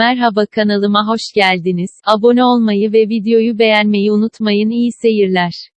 Merhaba kanalıma hoş geldiniz. Abone olmayı ve videoyu beğenmeyi unutmayın. İyi seyirler.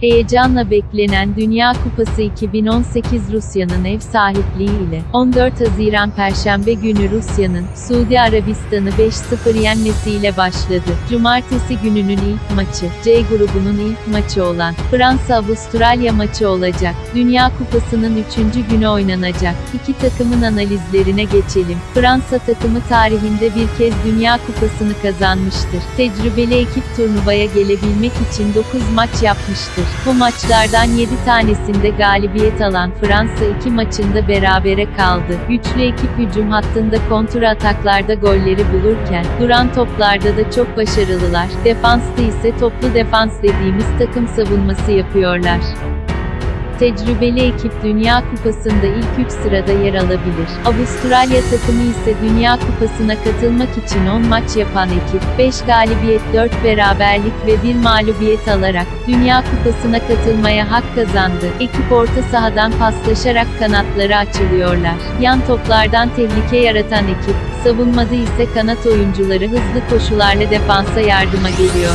Heyecanla beklenen Dünya Kupası 2018 Rusya'nın ev sahipliği ile 14 Haziran Perşembe günü Rusya'nın Suudi Arabistan'ı 5-0 yenmesiyle başladı. Cumartesi gününün ilk maçı, C grubunun ilk maçı olan Fransa-Avustralya maçı olacak. Dünya Kupası'nın 3. günü oynanacak. İki takımın analizlerine geçelim. Fransa takımı tarihinde bir kez Dünya Kupası'nı kazanmıştır. Tecrübeli ekip turnuvaya gelebilmek için 9 maç yapmıştır. Bu maçlardan 7 tanesinde galibiyet alan Fransa iki maçında berabere kaldı. Güçlü ekip hücum hattında kontra ataklarda golleri bulurken, duran toplarda da çok başarılılar. Defansta ise toplu defans dediğimiz takım savunması yapıyorlar. Tecrübeli ekip Dünya Kupası'nda ilk 3 sırada yer alabilir. Avustralya takımı ise Dünya Kupası'na katılmak için 10 maç yapan ekip, 5 galibiyet, 4 beraberlik ve 1 mağlubiyet alarak, Dünya Kupası'na katılmaya hak kazandı. Ekip orta sahadan paslaşarak kanatları açılıyorlar. Yan toplardan tehlike yaratan ekip, savunmada ise kanat oyuncuları hızlı koşularla defansa yardıma geliyor.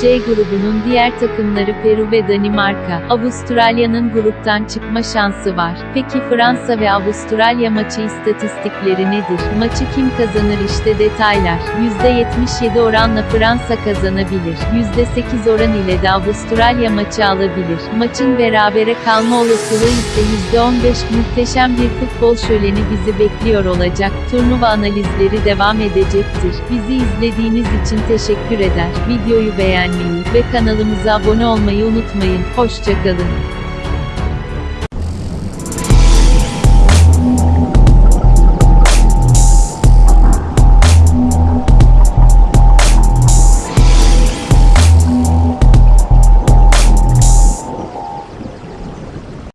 C grubunun diğer takımları Peru ve Danimarka. Avustralya'nın gruptan çıkma şansı var. Peki Fransa ve Avustralya maçı istatistikleri nedir? Maçı kim kazanır işte detaylar. %77 oranla Fransa kazanabilir. %8 oran ile de Avustralya maçı alabilir. Maçın berabere kalma olasılığı ise %15 muhteşem bir futbol şöleni bizi bekliyor olacak. Turnuva analizleri devam edecektir. Bizi izlediğiniz için teşekkür eder. Videoyu beğenmeyi ve kanalımıza abone olmayı unutmayın. Hoşçakalın.